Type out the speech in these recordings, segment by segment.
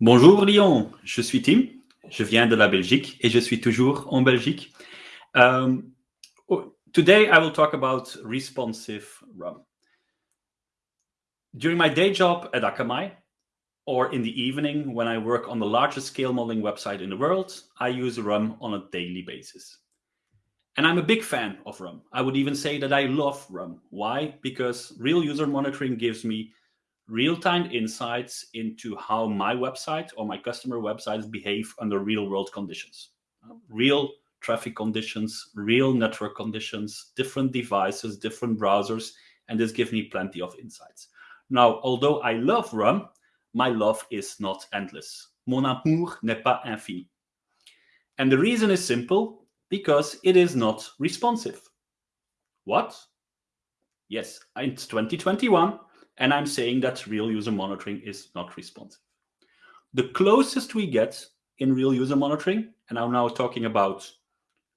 Bonjour Lyon, je suis Tim, je viens de la Belgique et je suis toujours en Belgique. Um, today I will talk about responsive RUM. During my day job at Akamai, or in the evening when I work on the largest scale modeling website in the world, I use RUM on a daily basis. And I'm a big fan of RUM. I would even say that I love RUM. Why? Because real user monitoring gives me real-time insights into how my website or my customer websites behave under real-world conditions. Real traffic conditions, real network conditions, different devices, different browsers, and this gives me plenty of insights. Now, although I love RUM, my love is not endless. Mon amour n'est pas infini. And the reason is simple, because it is not responsive. What? Yes, it's 2021, and I'm saying that real user monitoring is not responsive. The closest we get in real user monitoring, and I'm now talking about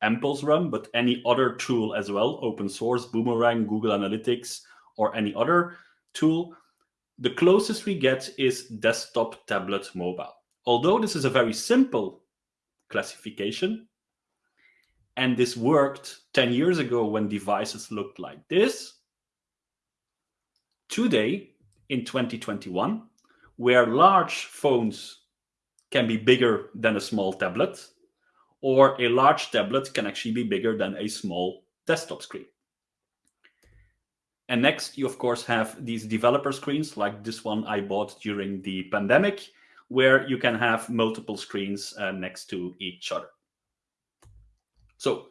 mPulse RUM, but any other tool as well, open source, Boomerang, Google Analytics, or any other tool, the closest we get is desktop, tablet, mobile. Although this is a very simple classification, and this worked 10 years ago when devices looked like this, today in 2021, where large phones can be bigger than a small tablet, or a large tablet can actually be bigger than a small desktop screen. And next, you of course have these developer screens like this one I bought during the pandemic, where you can have multiple screens uh, next to each other. So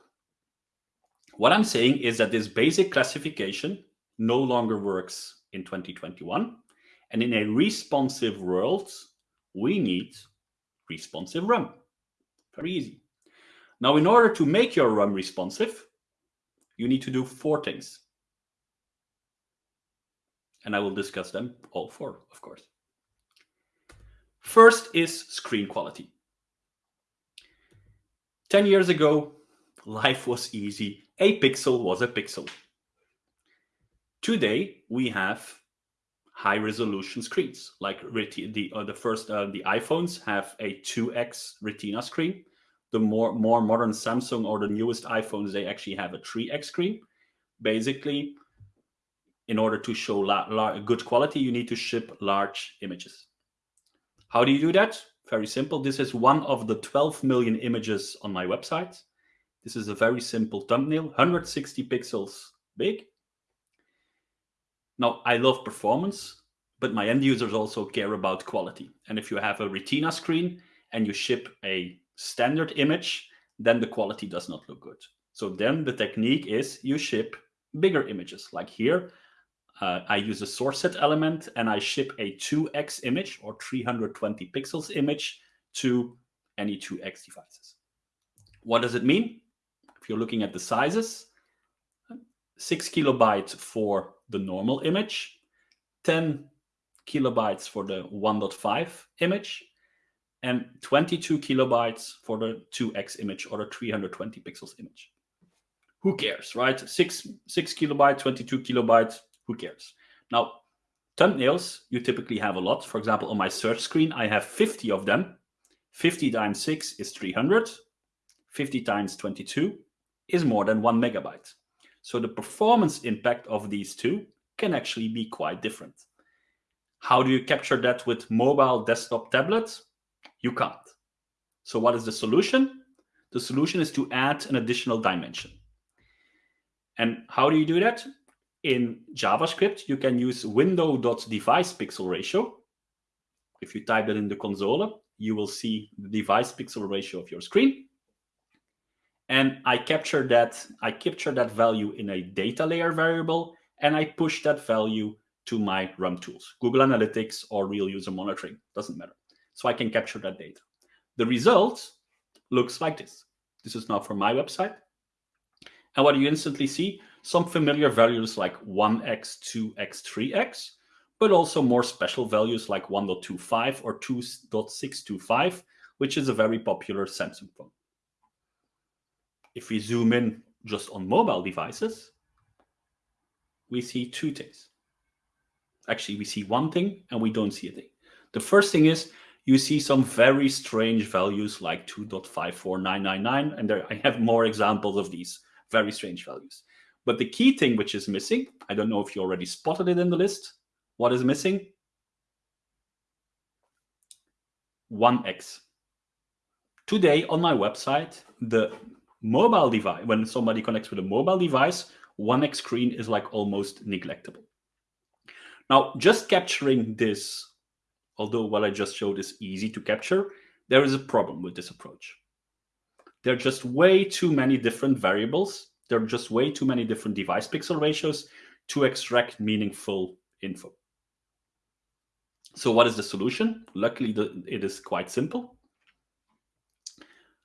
what I'm saying is that this basic classification no longer works in 2021. And in a responsive world, we need responsive RUM. Very easy. Now, in order to make your RUM responsive, you need to do four things. And I will discuss them all four, of course. First is screen quality. 10 years ago, life was easy. A pixel was a pixel. Today, we have high resolution screens like the uh, the first uh, the iPhones have a 2x retina screen. The more more modern Samsung or the newest iPhones they actually have a 3x screen. Basically in order to show good quality you need to ship large images. How do you do that? Very simple. This is one of the 12 million images on my website. This is a very simple thumbnail 160 pixels big now, I love performance, but my end users also care about quality. And if you have a retina screen and you ship a standard image, then the quality does not look good. So then the technique is you ship bigger images. Like here, uh, I use a source set element and I ship a 2x image or 320 pixels image to any 2x devices. What does it mean? If you're looking at the sizes, 6 kilobytes for the normal image, 10 kilobytes for the 1.5 image, and 22 kilobytes for the 2x image or the 320 pixels image. Who cares, right? 6, 6 kilobyte, 22 kilobytes, who cares? Now, thumbnails, you typically have a lot. For example, on my search screen, I have 50 of them. 50 times 6 is 300. 50 times 22 is more than 1 megabyte. So the performance impact of these two can actually be quite different. How do you capture that with mobile desktop tablets? You can't. So what is the solution? The solution is to add an additional dimension. And how do you do that? In JavaScript, you can use window.device pixel ratio. If you type that in the console, you will see the device pixel ratio of your screen and I capture that I capture that value in a data layer variable, and I push that value to my RUM tools, Google Analytics or real user monitoring, doesn't matter. So I can capture that data. The result looks like this. This is now from my website. And what you instantly see, some familiar values like 1x, 2x, 3x, but also more special values like 1.25 or 2.625, which is a very popular Samsung phone. If we zoom in just on mobile devices, we see two things. Actually, we see one thing and we don't see a thing. The first thing is you see some very strange values like 2.54999. And there I have more examples of these very strange values. But the key thing which is missing, I don't know if you already spotted it in the list. What is missing? 1x. Today on my website, the mobile device, when somebody connects with a mobile device, 1x screen is like almost neglectable. Now, just capturing this, although what I just showed is easy to capture, there is a problem with this approach. There are just way too many different variables. There are just way too many different device pixel ratios to extract meaningful info. So what is the solution? Luckily, the, it is quite simple.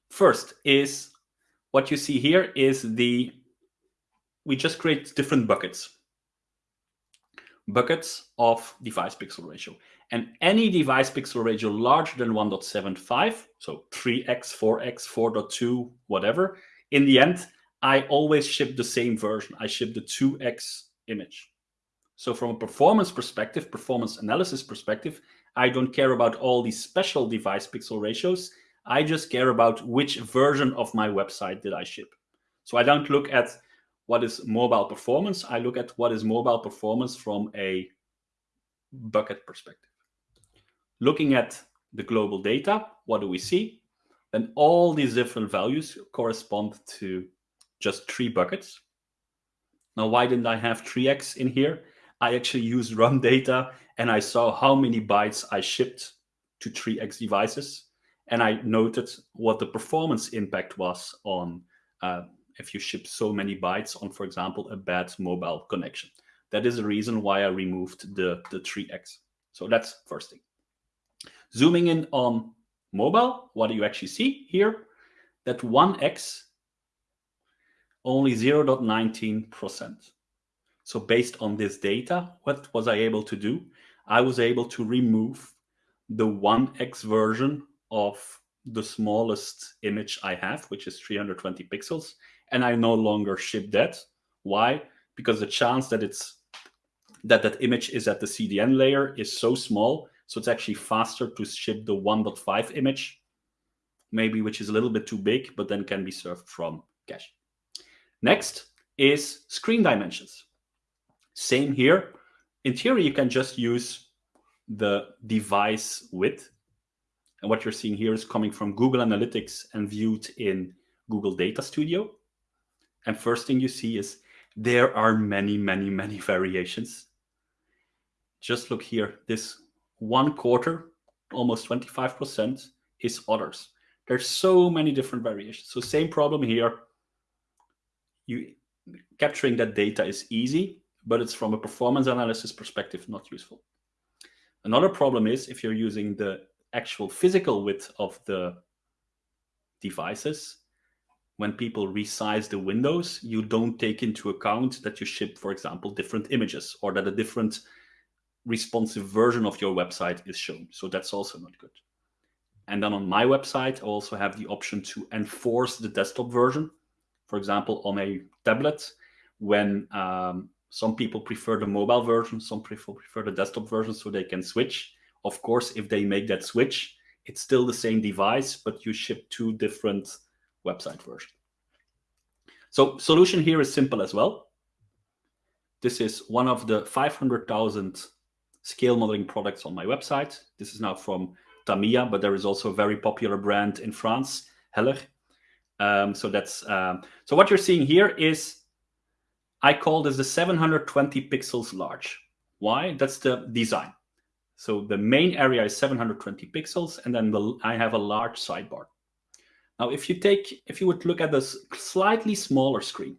First is what you see here is the, we just create different buckets. Buckets of device pixel ratio. And any device pixel ratio larger than 1.75, so 3x, 4x, 4.2, whatever, in the end, I always ship the same version. I ship the 2x image. So from a performance perspective, performance analysis perspective, I don't care about all these special device pixel ratios. I just care about which version of my website did I ship. So I don't look at what is mobile performance. I look at what is mobile performance from a bucket perspective. Looking at the global data, what do we see? Then all these different values correspond to just three buckets. Now, why didn't I have 3x in here? I actually used RUM data and I saw how many bytes I shipped to 3x devices. And I noted what the performance impact was on uh, if you ship so many bytes on, for example, a bad mobile connection. That is the reason why I removed the, the 3x. So that's first thing. Zooming in on mobile, what do you actually see here? That 1x, only 0.19%. So based on this data, what was I able to do? I was able to remove the 1x version of the smallest image I have, which is 320 pixels, and I no longer ship that. Why? Because the chance that it's that that image is at the CDN layer is so small, so it's actually faster to ship the 1.5 image, maybe which is a little bit too big, but then can be served from cache. Next is screen dimensions. Same here. In theory, you can just use the device width. And what you're seeing here is coming from Google Analytics and viewed in Google Data Studio. And first thing you see is there are many, many, many variations. Just look here. This one quarter, almost 25%, is others. There's so many different variations. So same problem here. You capturing that data is easy, but it's from a performance analysis perspective not useful. Another problem is if you're using the actual physical width of the devices, when people resize the windows, you don't take into account that you ship, for example, different images or that a different responsive version of your website is shown. So that's also not good. And then on my website, I also have the option to enforce the desktop version. For example, on a tablet, when um, some people prefer the mobile version, some prefer the desktop version so they can switch. Of course, if they make that switch, it's still the same device, but you ship two different website versions. So solution here is simple as well. This is one of the 500,000 scale modeling products on my website. This is now from Tamiya, but there is also a very popular brand in France, Heller. Um, so that's um, so what you're seeing here is I call this the 720 pixels large. Why? That's the design. So the main area is 720 pixels, and then the, I have a large sidebar. Now, if you take, if you would look at this slightly smaller screen,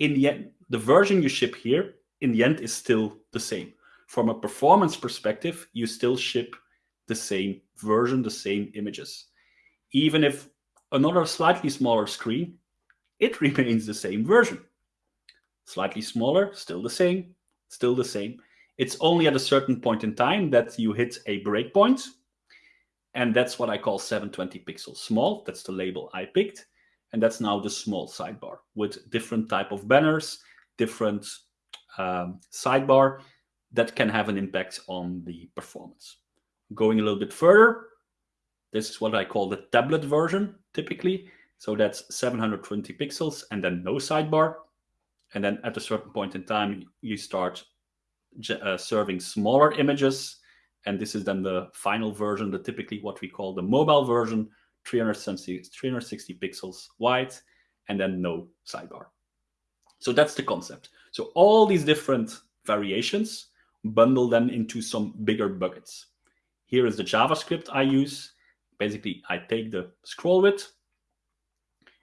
in the end, the version you ship here, in the end, is still the same. From a performance perspective, you still ship the same version, the same images. Even if another slightly smaller screen, it remains the same version. Slightly smaller, still the same, still the same. It's only at a certain point in time that you hit a breakpoint. And that's what I call 720 pixels small. That's the label I picked. And that's now the small sidebar with different type of banners, different um, sidebar that can have an impact on the performance. Going a little bit further, this is what I call the tablet version, typically. So that's 720 pixels and then no sidebar. And then at a certain point in time, you start uh, serving smaller images. And this is then the final version, the typically what we call the mobile version, 360, 360 pixels wide, and then no sidebar. So that's the concept. So all these different variations, bundle them into some bigger buckets. Here is the JavaScript I use. Basically, I take the scroll width,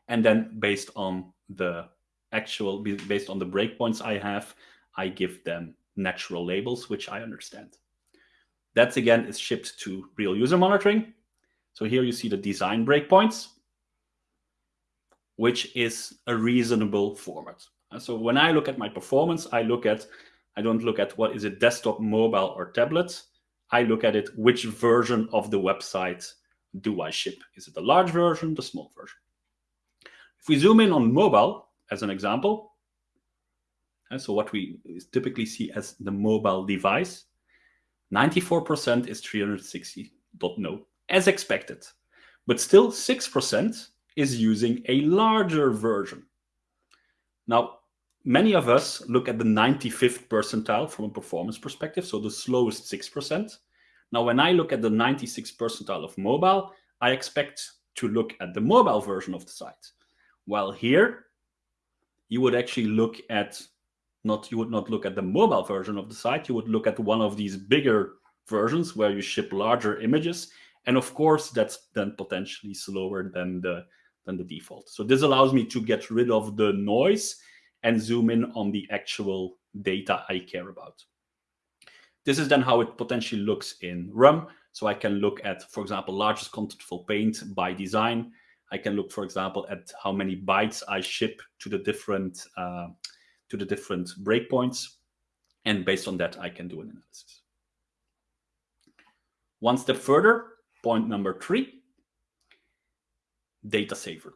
and then based on the actual, based on the breakpoints I have, I give them natural labels, which I understand. That again is shipped to real user monitoring. So here you see the design breakpoints, which is a reasonable format. So when I look at my performance, I look at, I don't look at what is it desktop, mobile, or tablet. I look at it, which version of the website do I ship? Is it the large version, the small version? If we zoom in on mobile, as an example, and so what we typically see as the mobile device, 94% is 360.no, as expected. But still 6% is using a larger version. Now, many of us look at the 95th percentile from a performance perspective, so the slowest 6%. Now, when I look at the 96th percentile of mobile, I expect to look at the mobile version of the site. While here, you would actually look at not you would not look at the mobile version of the site, you would look at one of these bigger versions where you ship larger images. And of course, that's then potentially slower than the than the default. So this allows me to get rid of the noise and zoom in on the actual data I care about. This is then how it potentially looks in RUM. So I can look at, for example, largest contentful paint by design. I can look, for example, at how many bytes I ship to the different uh, to the different breakpoints. And based on that, I can do an analysis. One step further, point number three, data saver.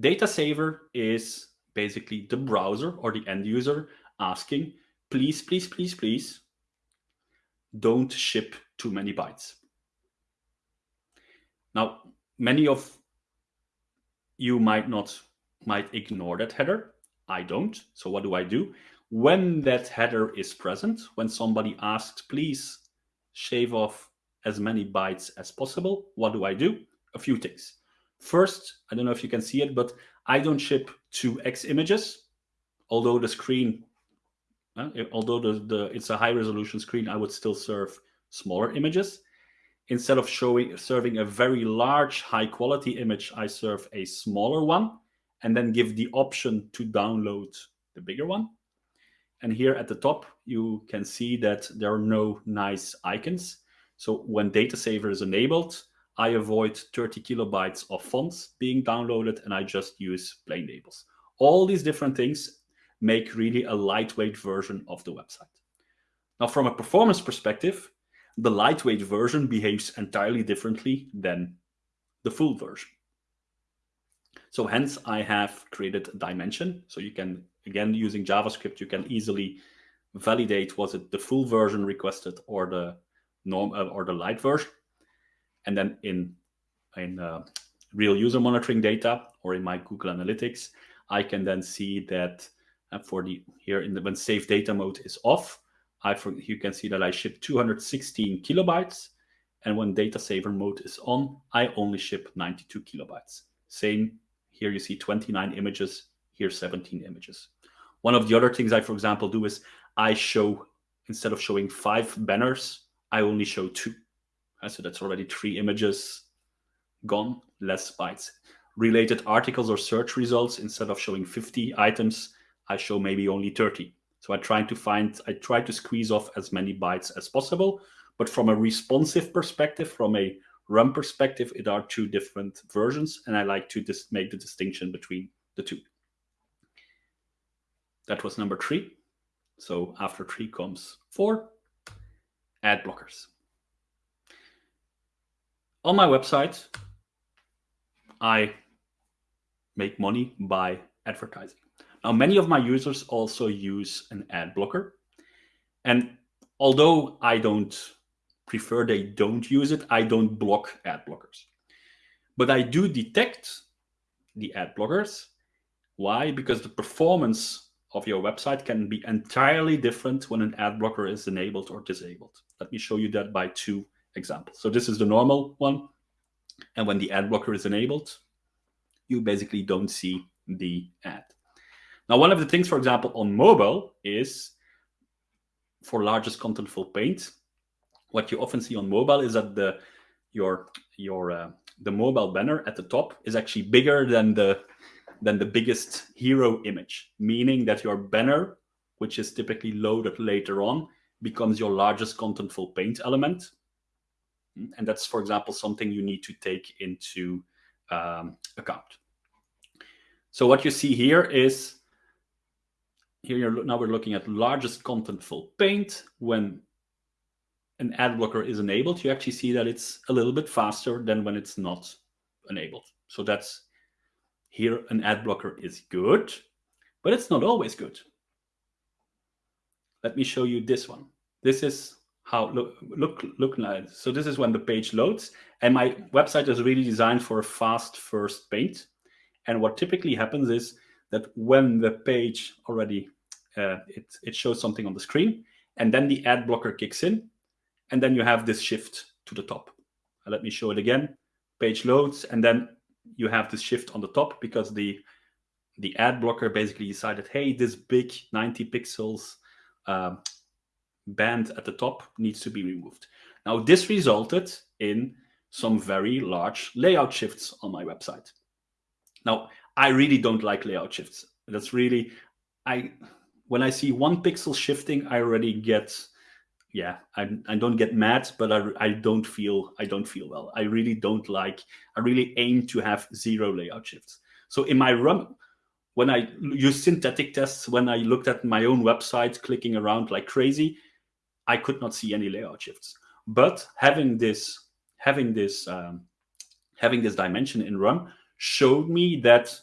Data saver is basically the browser or the end user asking, please, please, please, please, don't ship too many bytes. Now, many of you might not, might ignore that header. I don't. So what do I do? When that header is present, when somebody asks, please shave off as many bytes as possible, what do I do? A few things. First, I don't know if you can see it, but I don't ship 2x images, although the screen, uh, although the, the it's a high resolution screen, I would still serve smaller images. Instead of showing serving a very large high quality image, I serve a smaller one and then give the option to download the bigger one. And here at the top, you can see that there are no nice icons. So when data saver is enabled, I avoid 30 kilobytes of fonts being downloaded and I just use plain labels. All these different things make really a lightweight version of the website. Now, from a performance perspective, the lightweight version behaves entirely differently than the full version. So hence I have created a dimension. So you can, again, using JavaScript, you can easily validate was it the full version requested or the norm uh, or the light version. And then in, in uh, real user monitoring data or in my Google Analytics, I can then see that uh, for the here in the when save data mode is off, I for, you can see that I ship 216 kilobytes. And when data saver mode is on, I only ship 92 kilobytes. Same here you see 29 images, here 17 images. One of the other things I, for example, do is I show, instead of showing five banners, I only show two. Uh, so that's already three images gone, less bytes. Related articles or search results, instead of showing 50 items, I show maybe only 30. So I try to find, I try to squeeze off as many bytes as possible. But from a responsive perspective, from a RUM perspective, it are two different versions, and I like to just make the distinction between the two. That was number three. So after three comes four, ad blockers. On my website, I make money by advertising. Now, many of my users also use an ad blocker. And although I don't prefer they don't use it. I don't block ad blockers. But I do detect the ad blockers. Why? Because the performance of your website can be entirely different when an ad blocker is enabled or disabled. Let me show you that by two examples. So this is the normal one. And when the ad blocker is enabled, you basically don't see the ad. Now, one of the things, for example, on mobile is for largest contentful paint, what you often see on mobile is that the your your uh, the mobile banner at the top is actually bigger than the than the biggest hero image, meaning that your banner, which is typically loaded later on, becomes your largest contentful paint element. And that's, for example, something you need to take into um, account. So what you see here is, here now we're looking at largest contentful paint. When an ad blocker is enabled, you actually see that it's a little bit faster than when it's not enabled. So that's here an ad blocker is good, but it's not always good. Let me show you this one. This is how look look look like. So this is when the page loads, and my website is really designed for a fast first paint. And what typically happens is that when the page already uh, it it shows something on the screen, and then the ad blocker kicks in, and then you have this shift to the top. let me show it again. Page loads, and then you have this shift on the top because the the ad blocker basically decided, hey, this big 90 pixels um, band at the top needs to be removed. Now, this resulted in some very large layout shifts on my website. Now, I really don't like layout shifts. That's really, I when I see one pixel shifting, I already get yeah, I, I don't get mad, but I, I don't feel I don't feel well. I really don't like. I really aim to have zero layout shifts. So in my run, when I use synthetic tests, when I looked at my own website, clicking around like crazy, I could not see any layout shifts. But having this having this um, having this dimension in RUM showed me that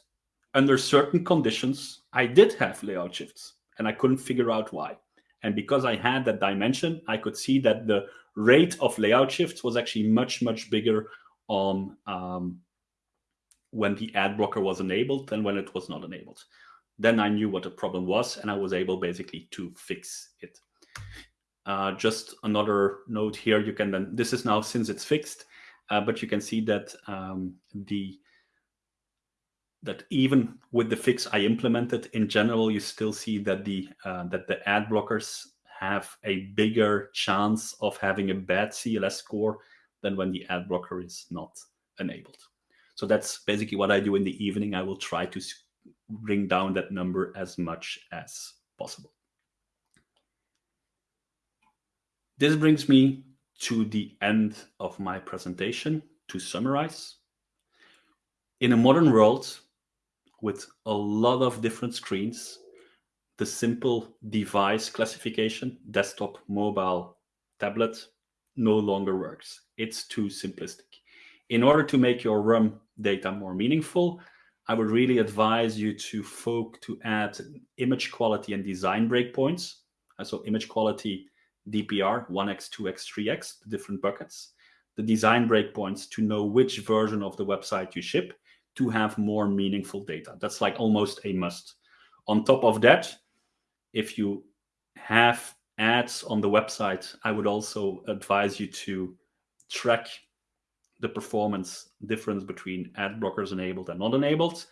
under certain conditions I did have layout shifts, and I couldn't figure out why. And because I had that dimension, I could see that the rate of layout shifts was actually much, much bigger on um, when the ad blocker was enabled than when it was not enabled. Then I knew what the problem was, and I was able basically to fix it. Uh, just another note here, you can then, this is now since it's fixed, uh, but you can see that um, the that even with the fix I implemented, in general, you still see that the uh, that the ad blockers have a bigger chance of having a bad CLS score than when the ad blocker is not enabled. So that's basically what I do in the evening. I will try to bring down that number as much as possible. This brings me to the end of my presentation to summarize. In a modern world, with a lot of different screens, the simple device classification, desktop, mobile, tablet, no longer works. It's too simplistic. In order to make your RUM data more meaningful, I would really advise you to folk to add image quality and design breakpoints. Uh, so image quality, DPR, 1x, 2x, 3x, the different buckets. The design breakpoints to know which version of the website you ship to have more meaningful data. That's like almost a must. On top of that, if you have ads on the website, I would also advise you to track the performance difference between ad blockers enabled and not enabled.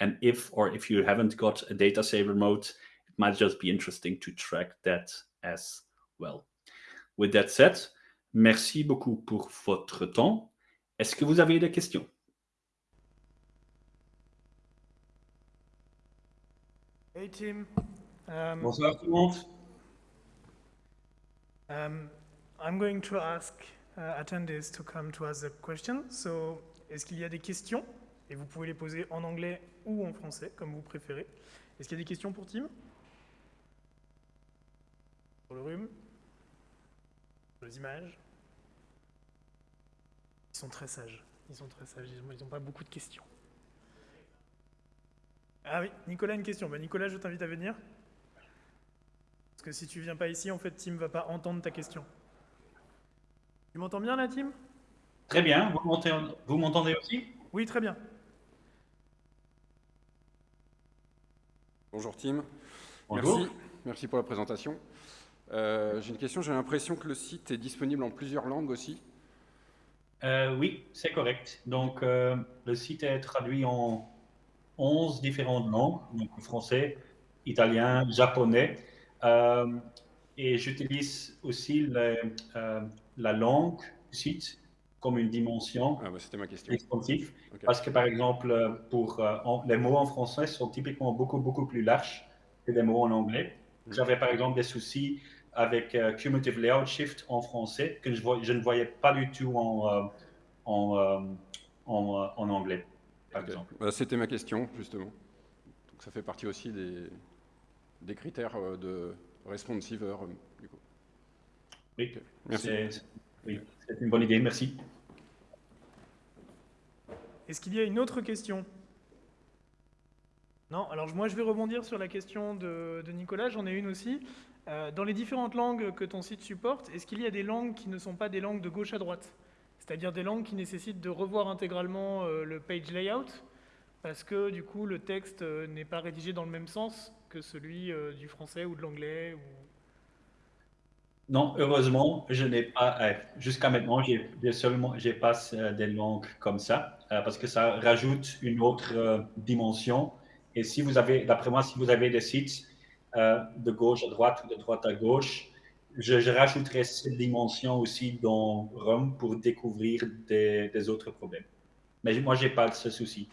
And if or if you haven't got a data saver mode, it might just be interesting to track that as well. With that said, merci beaucoup pour votre temps. Est-ce que vous avez des questions? Hey, Tim. Um, Bonsoir tout le monde. Um, I'm going to ask uh, attendees to come to ask a question. So, est-ce qu'il y a des questions? Et vous pouvez les poser en anglais ou en français, comme vous préférez. Est-ce qu'il y a des questions pour Tim? Pour le rhume? Pour les images? Ils sont très sages. Ils sont très sages. Ils n'ont pas beaucoup de questions. Ah oui, Nicolas, une question. Bah, Nicolas, je t'invite à venir. Parce que si tu viens pas ici, en fait, Tim va pas entendre ta question. Tu m'entends bien, la team Très bien. Vous m'entendez aussi? Oui, très bien. Bonjour, Tim. Bonjour. Merci, merci pour la présentation. Euh, j'ai une question. J'ai l'impression que le site est disponible en plusieurs langues aussi. Euh, oui, c'est correct. Donc, euh, le site est traduit en 11 différentes langues, donc français, italien, japonais. et j'utilise aussi la langue site comme une dimension ah, bah, ma question. Parce que, par exemple, pour, les mots en français sont typiquement beaucoup, beaucoup plus larges que les mots en anglais. Mm. J'avais, par exemple, des soucis avec euh, Cumulative Layout Shift en français que je, je, ne voyais pas du tout en, euh, en, euh, en, en, anglais, par exemple. Bah, C'était ma question, justement. Donc ça fait partie aussi des, des critères de responsiveur, du coup. Oui, merci. Oui, c'est une bonne idée, merci. Est-ce qu'il y a une autre question? Non Alors moi je vais rebondir sur la question de, de Nicolas, j'en ai une aussi. Euh, dans les différentes langues que ton site supporte, est-ce qu'il y a des langues qui ne sont pas des langues de gauche à droite? C'est-à-dire des langues qui nécessitent de revoir intégralement euh, le page layout parce que du coup le texte euh, n'est pas rédigé dans le même sens que celui du français ou de l'anglais. Non, heureusement, je n'ai pas. Jusqu'à maintenant, j'ai seulement, j'ai pas des langues comme ça parce que ça rajoute une autre dimension. Et si vous avez, d'après moi, si vous avez des sites euh, de gauche à droite ou de droite à gauche. Je, je rajouterai cette dimension aussi dans Rome pour découvrir des, autres problèmes. Mais moi, je n'ai pas ce souci.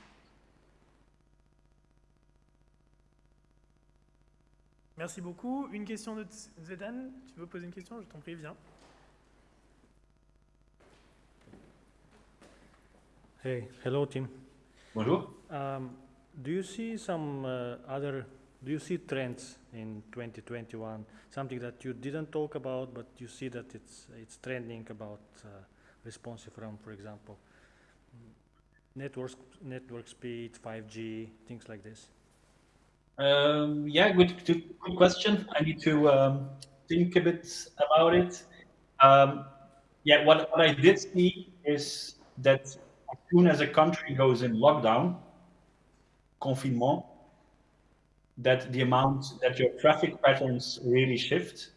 Merci beaucoup. Une question de Zedan. Tu veux poser une question? Je t'en prie, viens. Hey, hello, Tim. Bonjour. Um, do you see some uh, other do you see trends in 2021, something that you didn't talk about, but you see that it's, it's trending about uh, responsive RUM, for example? Network, network speed, 5G, things like this. Um, yeah, good, good, good, question. I need to um, think a bit about it. Um, yeah, what, what I did see is that as soon as a country goes in lockdown, confinement, that the amount that your traffic patterns really shift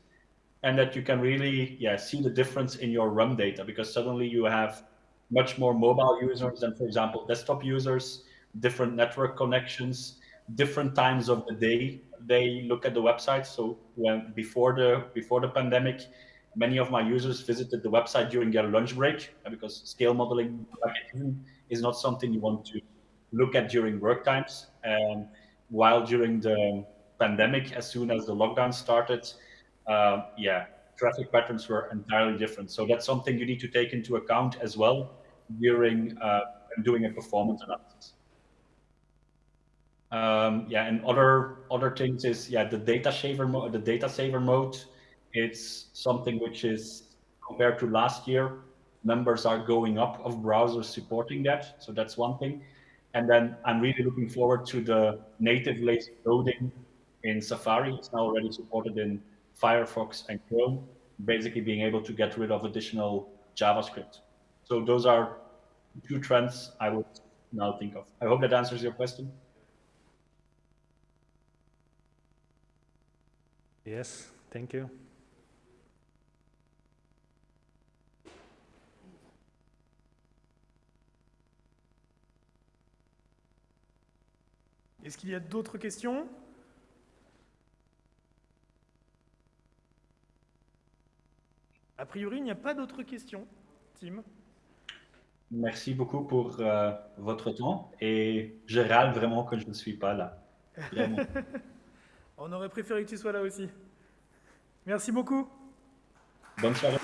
and that you can really yeah see the difference in your RUM data because suddenly you have much more mobile users than for example desktop users different network connections different times of the day they look at the website. So when before the before the pandemic many of my users visited the website during their lunch break because scale modeling is not something you want to look at during work times. Um, while during the pandemic, as soon as the lockdown started, uh, yeah, traffic patterns were entirely different. So that's something you need to take into account as well during uh, doing a performance analysis. Um, yeah, and other other things is yeah the data saver mode. The data saver mode, it's something which is compared to last year, numbers are going up of browsers supporting that. So that's one thing. And then I'm really looking forward to the native lazy loading in Safari. It's now already supported in Firefox and Chrome, basically being able to get rid of additional JavaScript. So those are two trends I would now think of. I hope that answers your question. Yes, thank you. Est-ce qu'il y a d'autres questions? A priori, il n'y a pas d'autres questions. Tim? Merci beaucoup pour euh, votre temps et je râle vraiment que je ne suis pas là. On aurait préféré que tu sois là aussi. Merci beaucoup. Bonne soirée.